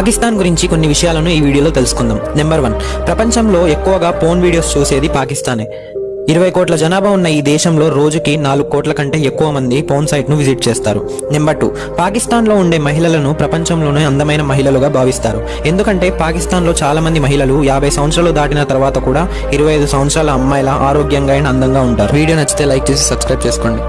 పాకిస్తాన్ గురించి కొన్ని విషయాలను ఈ వీడియోలో తెలుసుకుందాం. నెంబర్ వన్ ప్రపంచంలో ఎక్కువగా పోన్ వీడియోస్ చూసేది పాకిస్తానే. ఇరవై కోట్ల జనాభా ఉన్న ఈ దేశంలో రోజుకి నాలుగు కోట్ల కంటే ఎక్కువ మంది పోన్ సైట్ను విజిట్ చేస్తారు. నెంబర్ టూ పాకిస్తాన్లో ఉండే మహిళలను ప్రపంచంలోనే అందమైన మహిళలుగా భావిస్తారు. ఎందుకంటే పాకిస్తాన్లో చాలామంది మహిళలు యాభై సంవత్సరాలు దాటిన తర్వాత కూడా ఇరవై ఐదు సంవత్సరాల అమ్మాయిల ఆరోగ్యంగా అండ్ అందంగా ఉంటారు. వీడియో నచ్చితే లైక్ చేసి సబ్స్క్రైబ్ చేసుకోండి.